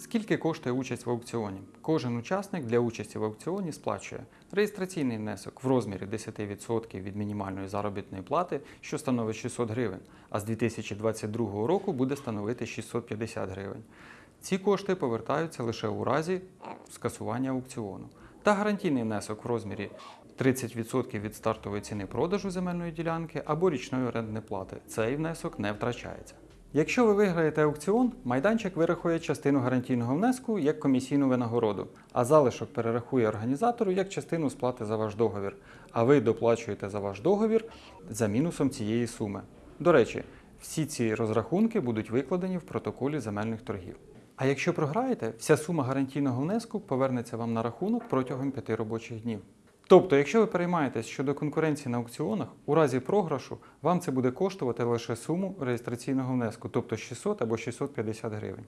Скільки коштує участь в аукціоні? Кожен учасник для участі в аукціоні сплачує реєстраційний внесок в розмірі 10% від мінімальної заробітної плати, що становить 600 гривень, а з 2022 року буде становити 650 гривень. Ці кошти повертаються лише у разі скасування аукціону. Та гарантійний внесок в розмірі 30% від стартової ціни продажу земельної ділянки або річної орендної плати. Цей внесок не втрачається. Якщо ви виграєте аукціон, майданчик вирахує частину гарантійного внеску як комісійну винагороду, а залишок перерахує організатору як частину сплати за ваш договір, а ви доплачуєте за ваш договір за мінусом цієї суми. До речі, всі ці розрахунки будуть викладені в протоколі земельних торгів. А якщо програєте, вся сума гарантійного внеску повернеться вам на рахунок протягом 5 робочих днів. Тобто, якщо ви переймаєтесь щодо конкуренції на аукціонах, у разі програшу вам це буде коштувати лише суму реєстраційного внеску, тобто 600 або 650 гривень.